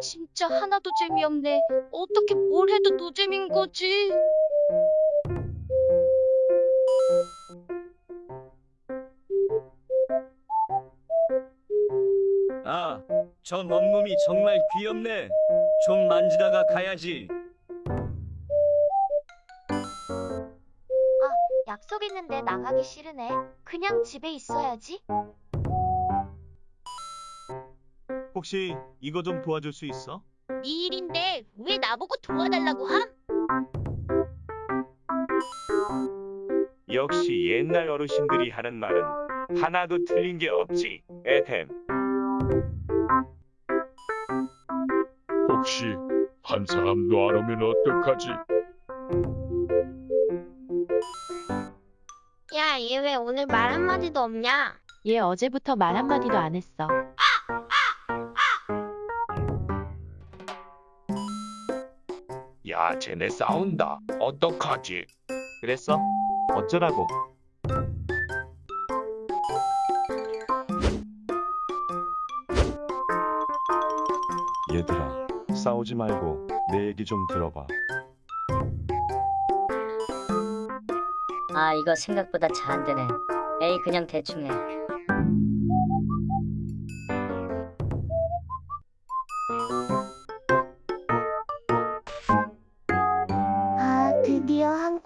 진짜 하나도 재미없네. 어떻게 뭘 해도 노잼인 거지? 아, 저 멈놈이 정말 귀엽네. 좀 만지다가 가야지. 약속 있는데 나가기 싫으네. 그냥 집에 있어야지. 혹시 이거 좀 도와줄 수 있어? 네 일인데 왜 나보고 도와달라고 함? 역시 옛날 어르신들이 하는 말은 하나도 틀린 게 없지. 에템. 혹시 한 사람도 안 오면 어떡하지? 야, 얘 왜 오늘 말 한마디도 없냐? 얘 어제부터 말 한마디도 안 했어. 야, 쟤네 싸운다. 어떡하지? 그랬어? 어쩌라고? 얘들아, 싸우지 말고 내 얘기 좀 들어봐. 아 이거 생각보다 잘 안 되네. 에이 그냥 대충 해.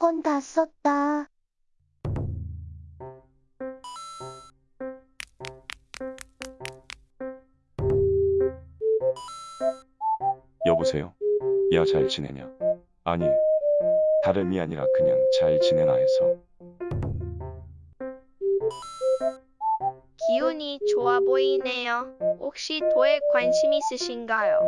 건 다 썼다. 여보세요? 야, 잘 지내냐? 아니, 다름이 아니라 그냥 잘 지내나 해서. 기운이 좋아 보이네요. 혹시 도에 관심 있으신가요?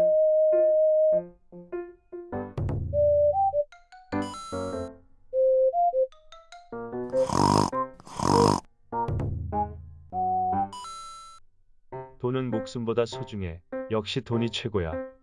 돈은 목숨보다 소중해. 역시 돈이 최고야.